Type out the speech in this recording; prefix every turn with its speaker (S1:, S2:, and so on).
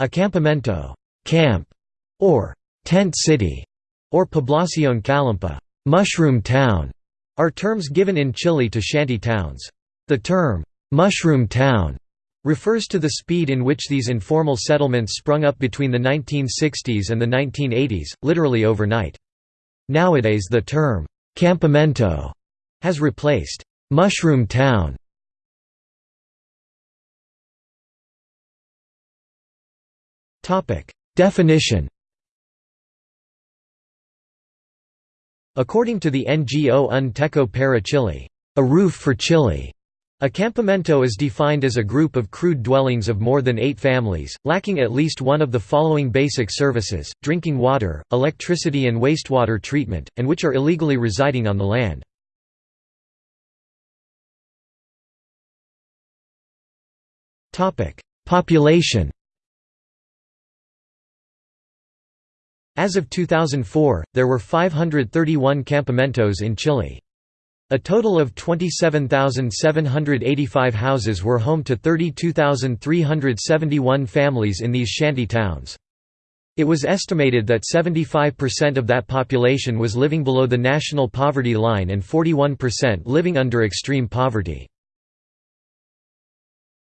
S1: Acampamento camp", or tent city, or poblacion callampa mushroom town", are terms given in Chile to shanty towns. The term, "'mushroom town' refers to the speed in which these informal settlements sprung up between the 1960s and the 1980s, literally overnight. Nowadays the term, "'campamento' has replaced, "'mushroom town' Definition According to the NGO Un Techo para Chile, a roof for Chile, a campamento is defined as a group of crude dwellings of more than eight families, lacking at least one of the following basic services, drinking water, electricity and wastewater treatment, and which are illegally residing on the land. Population As of 2004, there were 531 campamentos in Chile. A total of 27,785 houses were home to 32,371 families in these shanty towns. It was estimated that 75% of that population was living below the national poverty line and 41% living under extreme poverty.